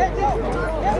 Let's go! Let's go!